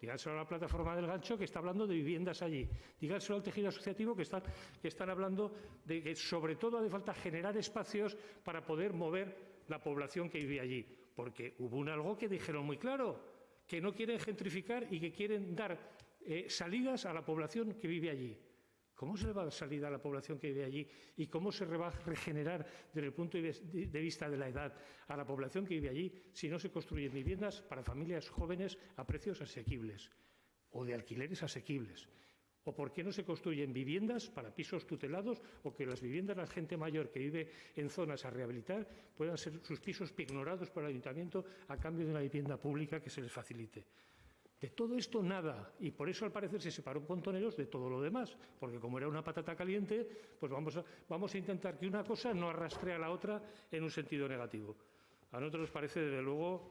díganselo a la plataforma del gancho que está hablando de viviendas allí, díganselo al tejido asociativo que están, que están hablando de que sobre todo hace falta generar espacios para poder mover la población que vive allí, porque hubo un algo que dijeron muy claro, que no quieren gentrificar y que quieren dar eh, salidas a la población que vive allí. ¿Cómo se le va a dar salida a la población que vive allí? ¿Y cómo se va a regenerar desde el punto de vista de la edad a la población que vive allí si no se construyen viviendas para familias jóvenes a precios asequibles o de alquileres asequibles? ¿O por qué no se construyen viviendas para pisos tutelados o que las viviendas de la gente mayor que vive en zonas a rehabilitar puedan ser sus pisos ignorados por el ayuntamiento a cambio de una vivienda pública que se les facilite? De todo esto nada, y por eso al parecer se separó Pontoneros de todo lo demás, porque como era una patata caliente, pues vamos a, vamos a intentar que una cosa no arrastre a la otra en un sentido negativo. A nosotros nos parece, desde luego,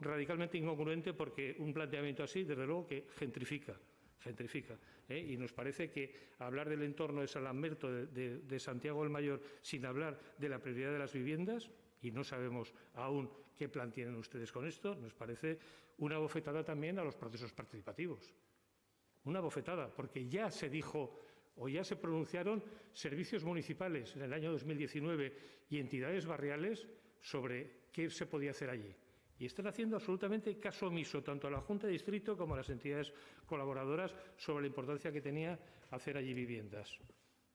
radicalmente incongruente porque un planteamiento así, desde luego, que gentrifica gentrifica. ¿eh? Y nos parece que hablar del entorno de San Lamberto, de, de Santiago el Mayor, sin hablar de la prioridad de las viviendas, y no sabemos aún qué plan tienen ustedes con esto, nos parece una bofetada también a los procesos participativos. Una bofetada, porque ya se dijo o ya se pronunciaron servicios municipales en el año 2019 y entidades barriales sobre qué se podía hacer allí. Y están haciendo absolutamente caso omiso tanto a la Junta de Distrito como a las entidades colaboradoras sobre la importancia que tenía hacer allí viviendas.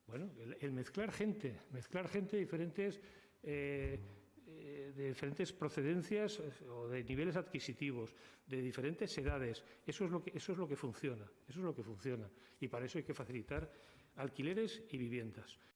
Bueno, el, mezclar gente, mezclar gente de diferentes eh, eh, de diferentes procedencias eh, o de niveles adquisitivos, de diferentes edades. Eso es, lo que, eso es lo que funciona, eso es lo que funciona. Y para eso hay que facilitar alquileres y viviendas.